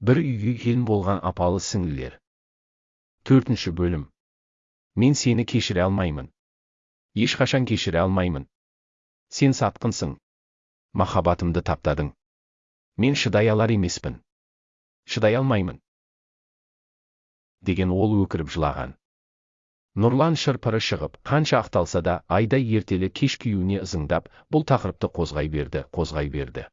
бір үйге келін болған апалы сіңлілер. Төртінші бөлім. Мен сені кешіре алмаймын. Ешқашан кешіре алмаймын. Сен сатқынсың. Махаббатымды таптадың. Мен шыдай алар емеспін. Шыдай алмаймын. Деген ол өкіріп жылаған. Нұрлан шырпыры шығып қанша ақталса да айдай ертелі кеш күйеуіне ызыңдап бұл тақырыпты қозғай берді қозғай берді.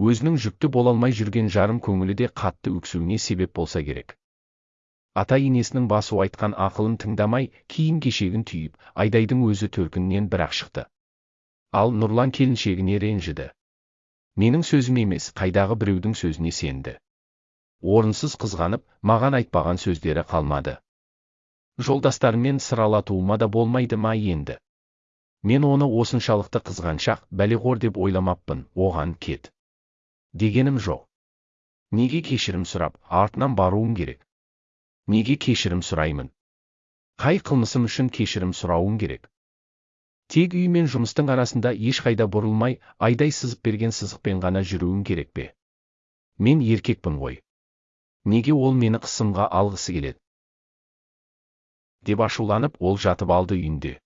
Өзінің жүкті бола алмай жүрген жарым көңілі де қатты өксуіне себеп болса керек. Ата енесінің басу айтқан ақылын тыңдамай киім кешегін түйіп айдайдың өзі төркіннен бір-ақ шықты. Ал нұрлан келіншегіне ренжіді. Менің сөзім емес қайдағы біреудің сөзіне сенді орынсыз қызғанып маған айтпаған сөздері қалмады. Жолдастарымен сыралатуыма да болмайды ма енді? Мен оны осыншалықты қызғаншақ бәлеғор деп ойламаппын оған кет дегенім жоқ неге кешірім сұрап артынан баруым керек неге кешірім сұраймын қай қылмысым үшін кешірім сұрауым керек тек үй мен жұмыстың арасында ешқайда бұрылмай айдай сызып берген сызықпен ғана жүруім керек пе мен еркекпін ғой неге ол мені қысымға алғысы келеді деп ашуланып ол жатып алды үйінде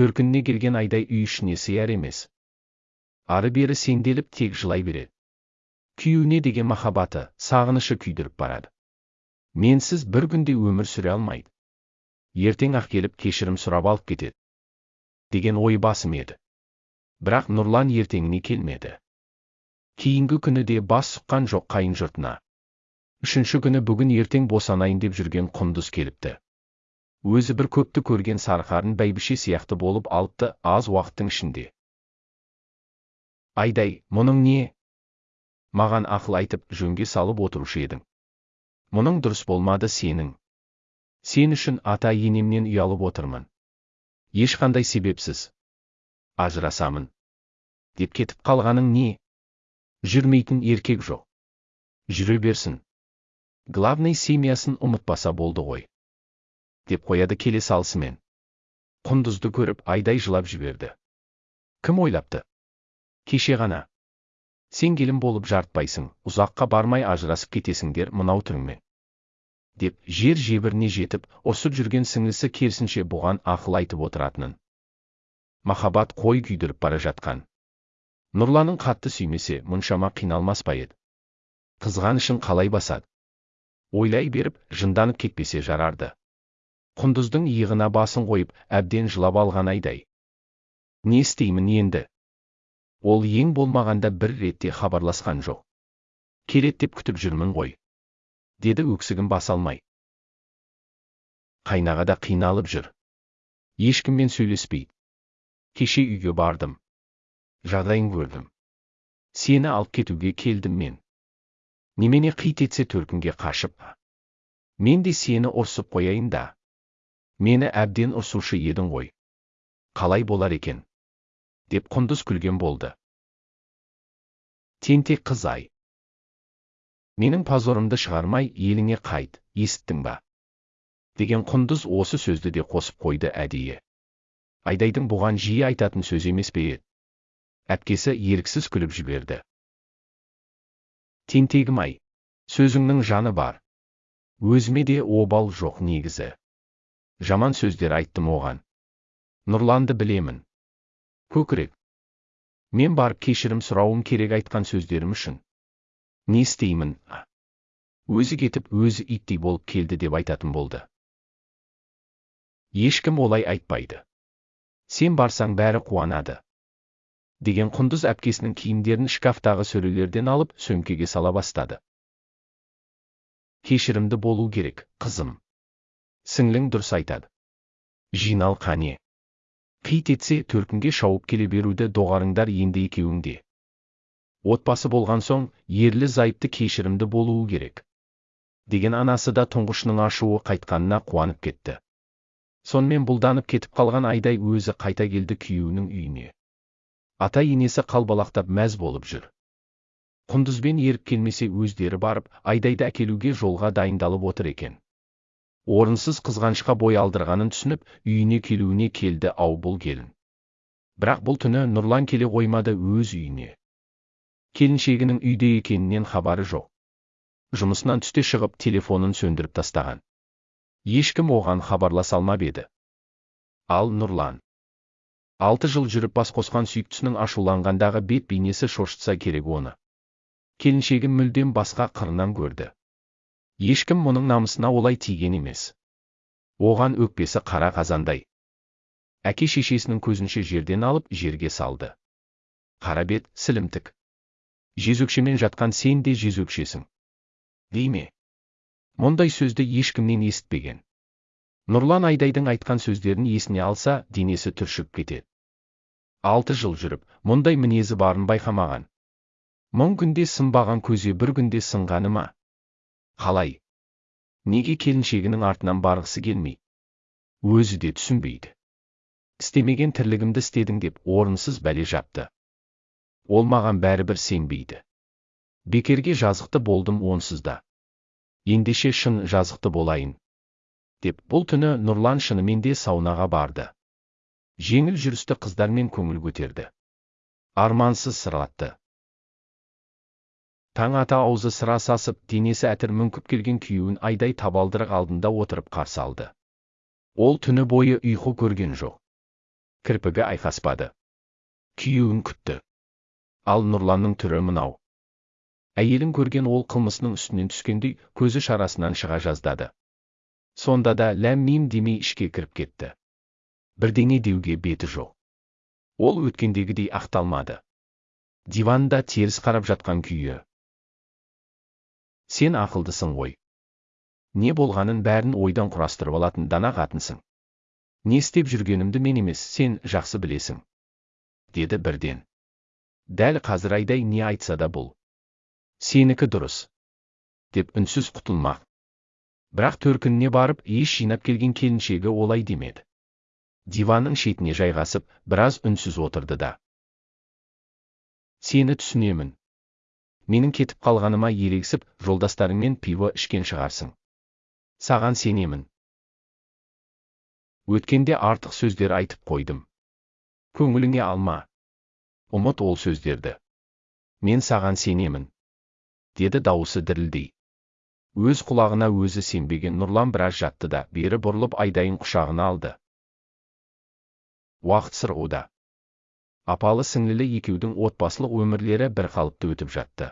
төркініне келген айдай үй ішіне сияр емес ары бері сенделіп тек жылай береді күйеуіне деген махаббаты сағынышы күйдіріп барады. Менсіз бір күнде өмір сүре алмайды. Ертең ақ келіп кешірім сұрап алып кетеді. Деген ой басым еді. Бірақ нұрлан ертеңіне келмеді. Кейінгі күні де бас сұққан жоқ қайын жұртына. Үшінші күні бүгін ертең босанайын деп жүрген құндыз келіпті. Өзі бір көпті көрген сарқарын бәйбіше сияқты болып алыпты аз уақыттың ішінде. Айдай мұның не? Маған ақыл айтып жөнге салып отырушы едің. Мұның дұрыс болмады сенің. Сен үшін ата енемнен ұялып отырмын. Ешқандай себепсіз. Ажырасамын. Деп кетіп қалғаның не? Жүрмейтін еркек жоқ. Жүре берсін. Главный семьясын ұмытпаса болды ғой. Деп қояды келе салысымен құндызды көріп айдай жылап жіберді. Кім ойлапты? Кеше ғана. Сен келін болып жартпайсың ұзаққа бармай ажырасып кетесіңдер мынау түріңмен деп жер жебіріне жетіп ұрсып жүрген сіңлісі керісінше бұған ақыл айтып отыратынын. Махаббат қой күйдіріп бара жатқан. Нұрланын қатты сүймесе мұншама қиналмас па еді? Қызғанышын қалай басады? Ойлай беріп жынданып кетпесе жарарды. Құндыздың иығына басын қойып әбден жылап алған айдай. Не істеймін енді? Ол ең болмағанда бір ретте хабарласқан жоқ. Келет деп күтіп жүрмін ғой деді өксігін баса алмай. Қайнағада қиналып жүр. Ешкіммен сөйлеспейді кеше үйге бардым. Жағдайын көрдім. Сені алып кетуге келдім мен. Немене қит етсе төркінге қашып мен де сені ұрсып қояйын да. Мені әбден ұрсушы едің ғой. Қалай болар екен? Деп құндыз күлген болды тентек қыз ай менің позорымды шығармай еліңе қайт есіттің ба деген құндыз осы сөзді де қосып қойды әдейі айдайдың бұған жиі айтатын сөз емес пе әпкесі еріксіз күліп жіберді тентегім ай сөзіңнің жаны бар өзіме де обал жоқ негізі жаман сөздер айттым оған нұрланды білемін көкірек. Мен барып кешірім сұрауым керек айтқан сөздерім үшін. Не істеймін? Өзі кетіп өзі иттей болып келді деп айтатын болды. Ешкім олай айтпайды. Сен барсаң бәрі қуанады. Деген құндыз әпкесінің киімдерін шкафтағы сөрелерден алып сөмкеге сала бастады. Кешірімді болу керек қызым. Сіңлің дұрыс айтады. Жинал қане. Қит етсе төркінге шауып келе беруді доғарыңдар енді екеуіңде. Отбасы болған соң ерлі зайыпты кешірімді болуы керек. Деген анасы да тұңғышының ашуы қайтқанына қуанып кетті. Сонымен бұлданып кетіп қалған айдай өзі қайта келді күйеуінің үйіне. Ата енесі қалбалақтап мәз болып жүр. Құндызбен еріп келмесе өздері барып айдайды әкелуге жолға дайындалып отыр екен. Орынсыз қызғанышқа бой алдырғанын түсініп үйіне келуіне келді ау бұл келін бірақ бұл түні нұрлан келе қоймады өз үйіне келіншегінің үйде екенінен хабары жоқ жұмысынан түсте шығып телефонын сөндіріп тастаған. Ешкім оған хабарласа алмап еді. Ал Нұрлан. Алты жыл жүріп бас қосқан сүйіктісінің ашуланғандағы бет бейнесі шошытса керек оны. Келіншегі мүлдем басқа қырынан көрді. Ешкім мұның намысына олай тиген емес. Оған өкпесі қара қазандай. Әке шешесінің көзінше жерден алып жерге салды. Қара бет, сілімтік. Жезөкшемен жатқан сен де жезөкшесің. Дей ме? Мұндай сөзді ешкімнен естпеген. Нұрлан Айдайдың айтқан сөздерін есіне алса, денесі түршіп кетеді. Алты жыл жүріп, мұндай мінезі барын байқамаған. Мың күнде сынбаған көзе бір күнде сынғаны ма? Қалай? Неге келіншегінің артынан барғысы келмей? Өзі де түсінбейді. Істемеген тірлігімді істедің деп орынсыз бәле жапты. Ол маған бәрібір сенбейді. Бекерге жазықты болдым онсыз да ендеше шын жазықты болайын. Деп бұл түні Нұрлан шынымен де саунаға барды. Жеңіл жүрісті қыздармен көңіл көтерді. Армансыз сырлатты. Таң ата аузы сыра сасып, денесі әтір мүңкіп келген күйеуін айдай табалдырық алдында отырып қарсы алды. Ол түні бойы ұйқы көрген жоқ. Кірпігі айқаспады. Күйеуін күтті. Ал Нұрланның түрі мынау әйелін көрген ол қылмысының үстінен түскендей көзі шарасынан шыға жаздады сонда да ләм мим демей ішке кіріп кетті бірдеңе деуге беті жоқ ол өткендегідей ақталмады диванда теріс қарап жатқан күйі сен ақылдысың ғой. Не болғанын бәрін ойдан құрастырып алатын дана қатынсың. Не істеп жүргенімді мен емес сен жақсы білесің. Деді бірден. Дәл қазір айдай не айтса да бұл. Сенікі дұрыс. Деп үнсіз құтылмақ. Бірақ төркініне барып еш жинап келген келіншегі олай демеді. Диванның шетіне жайғасып біраз үнсіз отырды да. Сені түсінемін. Менің кетіп қалғаныма ерегісіп жолдастарыңмен пиво ішкен шығарсың. Саған сенемін. Өткенде артық сөздер айтып қойдым. Көңіліңе алма. Ұмыт ол сөздерді. Мен саған сенемін. Деді дауысы дірілдей. Өз құлағына өзі сенбеген нұрлан біраз жатты да бері бұрылып айдайын құшағына алды. Уақыт сырғуда апалы сіңлілі екеудің отбасылық өмірлері бір қалыпты өтіп жатты.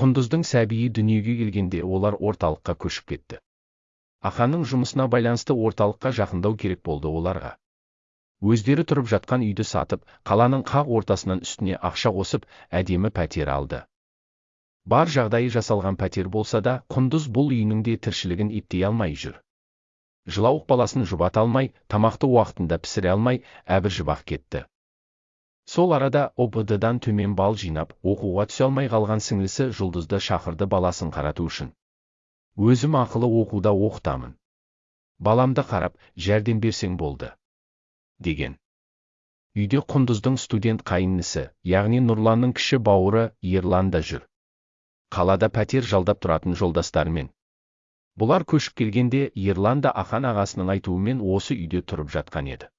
Құндыздың сәбиі дүниеге келгенде олар орталыққа көшіп кетті. Аханның жұмысына байланысты орталыққа жақындау керек болды оларға. Өздері тұрып жатқан үйді сатып қаланың қақ ортасынан үстіне ақша қосып әдемі пәтер алды. Бар жағдайы жасалған пәтер болса да құндыз бұл үйінің де тіршілігін иттей алмай жүр. Жылауық баласын жұбата алмай тамақты уақытында пісіре алмай әбір кетті. Сол арада обд дан төмен бал жинап оқуға түсе алмай қалған сіңлісі жұлдызды шақырды баласын қарату үшін. Өзім ақылы оқуда оқытамын. Баламды қарап жәрдем берсең болды деген. Үйде құндыздың студент қайыннісі яғни нұрланның кіші бауыры ерлан да жүр. Қалада пәтер жалдап тұратын жолдастарымен. Бұлар көшіп келгенде ерлан да ахан ағасының айтуымен осы үйде тұрып жатқан еді.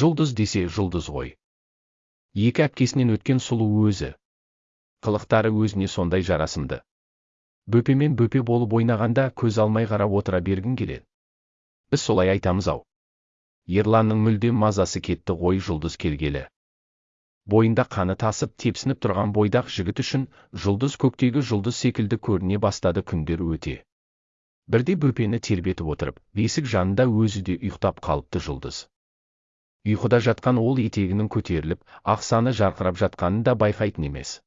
Жұлдыз десе жұлдыз ғой. Екі әпкесінен өткен сұлу өзі. Қылықтары өзіне сондай жарасымды. Бөпемен бөпе болып ойнағанда көз алмай қарап отыра бергің келеді. Біз солай айтамыз ау. Ерланның мүлдем мазасы кетті ғой жұлдыз келгелі. Бойында қаны тасып тепсініп тұрған бойдақ жігіт үшін жұлдыз көктегі жұлдыз секілді көріне бастады күндер өте. Бірде бөпені тербетіп отырып бесік жанында өзі де ұйықтап қалыпты жұлдыз. Ұйқыда жатқан ол етегінің көтеріліп ақсаны жарқырап жатқанын да байқайтын емес.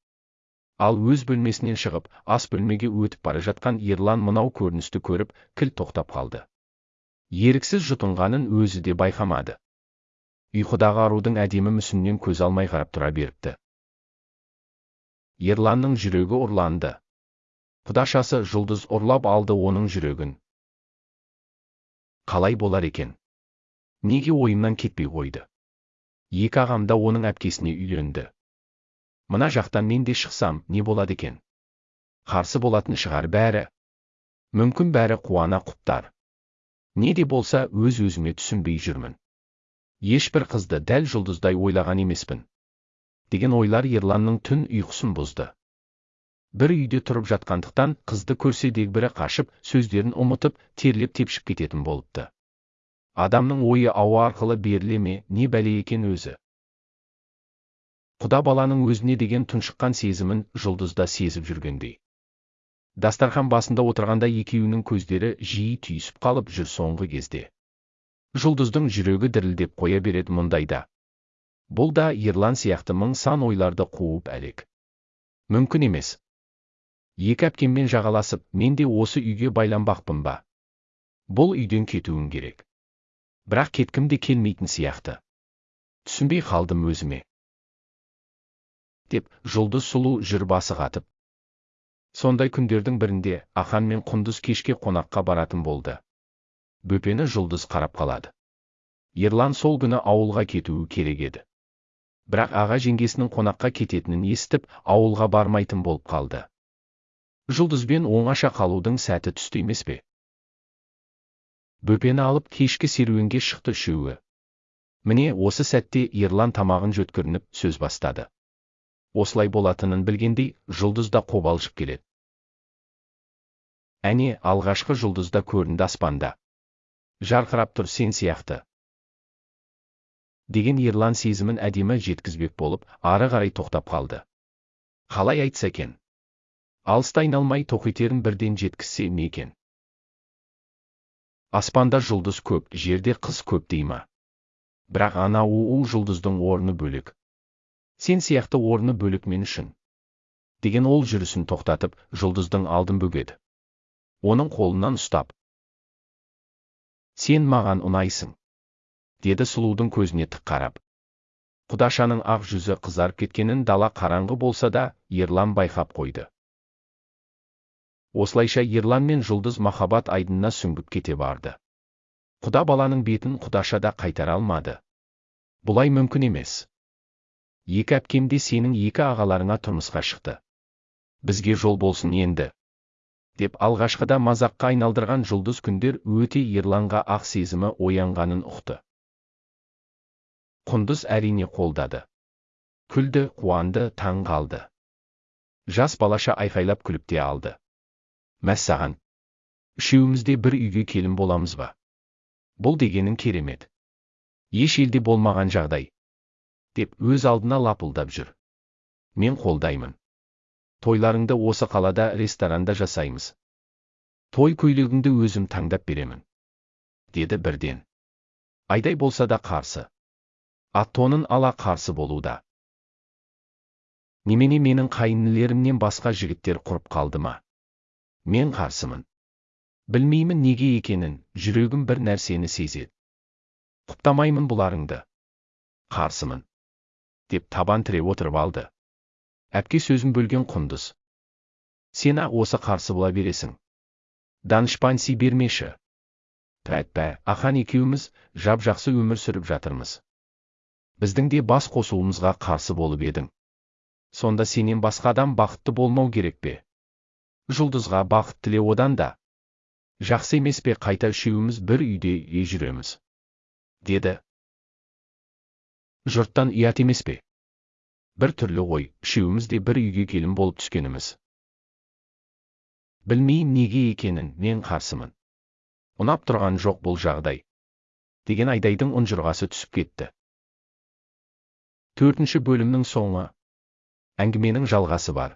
Ал өз бөлмесінен шығып ас бөлмеге өтіп бара жатқан ерлан мынау көріністі көріп кіл тоқтап қалды. Еріксіз жұтынғанын өзі де байқамады. Ұйқыдағы арудың әдемі мүсінінен көз алмай қарап тұра беріпті. Ерланның жүрегі ұрланды. Құдашасы жұлдыз ұрлап алды оның жүрегін. Қалай болар екен? Неге ойымнан кетпей қойды? Екі ағам да оның әпкесіне үйленді мына жақтан мен де шықсам не болады екен? Қарсы болатын шығар бәрі. Мүмкін бәрі қуана құптар. Не де болса өз өзіме түсінбей жүрмін. Ешбір қызды дәл жұлдыздай ойлаған емеспін. Деген ойлар ерланның түн ұйқысын бұзды. Бір үйде тұрып жатқандықтан қызды көрсе дегбірі қашып сөздерін ұмытып терлеп тепшіп кететін болыпты. Адамның ойы ауа арқылы беріле ме не бәле екен өзі? Құда баланың өзіне деген тұншыққан сезімін жұлдызда сезіп жүргендей. Дастархан басында отырғанда екеуінің көздері жиі түйісіп қалып жүр соңғы кезде. Жұлдыздың жүрегі дірілдеп қоя береді мұндайда бұл да ерлан сияқты мың сан ойларды қуып әлек. Мүмкін емес. Екі әпкеммен жағаласып мен де осы үйге байланбақпын ба? Бұл үйден кетуім керек. Бірақ кеткім де келмейтін сияқты. Түсінбей қалдым өзіме. Деп жұлдыз сұлу жүр басы қатып. Сондай күндердің бірінде ахан мен құндыз кешке қонаққа баратын болды. Бөпені жұлдыз қарап қалады. Ерлан сол күні ауылға кетуі керек еді. Бірақ аға жеңгесінің қонаққа кететінін естіп ауылға бармайтын болып қалды. Жұлдызбен оңаша қалудың сәті түсті емес пе? Бөпені алып кешкі серуенге шықты үшеуі. Міне осы сәтте ерлан тамағын жөткірініп сөз бастады. Осылай болатынын білгендей жұлдыз да қобалжып келеді. Әне алғашқы жұлдыз да көрінді аспанда. Жарқырап тұр сен сияқты деген ерлан сезімін әдемі жеткізбек болып ары қарай тоқтап қалды. Қалай айтса екен? Алыста айналмай тоқетерін бірден жеткізсе ме екен? Аспанда жұлдыз көп жерде қыз көп дей ма? Бірақ ана уу жұлдыздың орны бөлек. Сен сияқты орны бөлек мен үшін. Деген ол жүрісін тоқтатып жұлдыздың алдын бөгеді. Оның қолынан ұстап. Сен маған ұнайсың деді сұлудың көзіне тік қарап. Құдашаның ақ жүзі қызарып кеткенін дала қараңғы болса да ерлан байқап қойды. Осылайша ерлан мен жұлдыз махаббат айдынына сүңгіп кете барды. Құда баланың бетін құдаша да қайтара алмады. Бұлай мүмкін емес. Екі әпкем де сенің екі ағаларыңа тұрмысқа шықты. Бізге жол болсын енді. Деп алғашқыда мазаққа айналдырған жұлдыз күндер өте ерланға ақ сезімі оянғанын ұқты. Құндыз әрине қолдады. Күлді қуанды таң қалды. Жас балаша айқайлап күліп те алды. Мәссаған үшеуміз бір үйге келін боламыз ба? Бұл дегенің керемет. Еш елде болмаған жағдай деп өз алдына лапылдап жүр. Мен қолдаймын. Тойларыңды осы қалада ресторанда жасаймыз. Той көйлегіңді өзім таңдап беремін деді бірден. Айдай болса да қарсы. Ат тонын ала қарсы болуда. Немене менің қайынілерімнен басқа жігіттер құрып қалды ма? Мен қарсымын білмеймін неге екенін жүрегім бір нәрсені сезеді құптамаймын бұларыңды қарсымын деп табан тіреп отырып алды әпке сөзін бөлген құндыз сен ақ осы қарсы бола бересің данышпанси бермеші пәтпә ахан екеуміз жап жақсы өмір сүріп жатырмыз біздің де бас қосуымызға қарсы болып едің сонда сенен басқа адам бақытты болмау керек пе жұлдызға бақыт тіле одан да. Жақсы емес пе қайта үшеуміз бір үйде е жүреміз деді. Жұрттан ұят емес пе? Бір түрлі ғой үшеуміз де бір үйге келін болып түскеніміз білмеймін неге екенін мен қарсымын. Ұнап тұрған жоқ бұл жағдай деген айдайдың ұнжырғасы түсіп кетті. Төртінші бөлімнің соңы. Әңгіменің жалғасы бар.